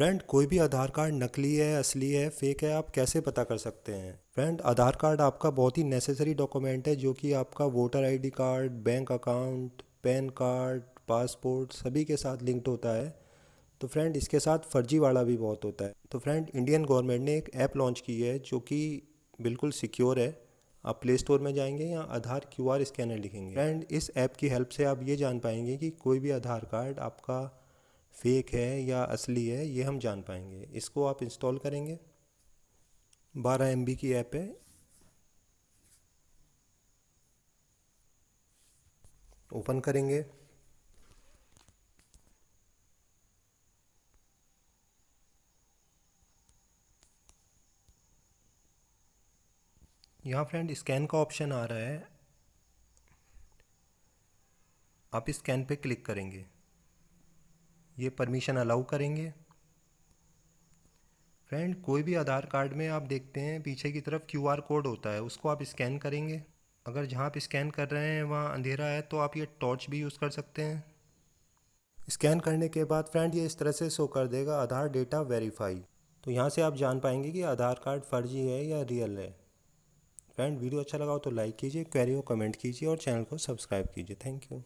Friend कोई भी आधार card नकली है, असली है फेक है, आप कैसे पता कर सकते हैं? फ्रेंड आधार कार्ड आपका बहुत ही नेसेसरी डॉक्यूमेंट है, जो कि आपका voter ID card bank account PAN card passport सभी के साथ लिंक्ड होता है। तो फ्रेंड इसके साथ फर्जी वाला भी बहुत होता है। तो फ्रेंड इंडियन गवर्नमेंट ने एक ऐप लॉन्च की है, जो कि बिल्कुल सिक्योर है। आप प्ले स्टोर में जाएँगे या आधार क्यू आर स्कैनर लिखेंगे। फ्रेंड इस ऐप की हेल्प से आप ये जान पाएँगे कि कोई भी आधार कार्ड आपका फेक है या असली है, ये हम जान पाएँगे। इसको आप इंस्टॉल करेंगे। बारह एम की ऐप है। ओपन करेंगे। यहाँ फ्रेंड स्कैन का ऑप्शन आ रहा है। आप स्कैन पे क्लिक करेंगे। ये परमिशन अलाउ करेंगे। फ्रेंड कोई भी आधार कार्ड में आप देखते हैं, पीछे की तरफ़ क्यू आर कोड होता है, उसको आप स्कैन करेंगे। अगर जहाँ आप स्कैन कर रहे हैं, वहाँ अंधेरा है तो आप ये टॉर्च भी यूज़ कर सकते हैं। स्कैन करने के बाद फ्रेंड ये इस तरह से शो कर देगा, आधार डेटा वेरीफाई तो यहाँ से आप जान पाएँगे कि आधार कार्ड फर्जी है या रियल है। फ्रेंड वीडियो अच्छा लगा हो तो लाइक कीजिए क्वेरी हो कमेंट कीजिए और चैनल को सब्सक्राइब कीजिए। Thank you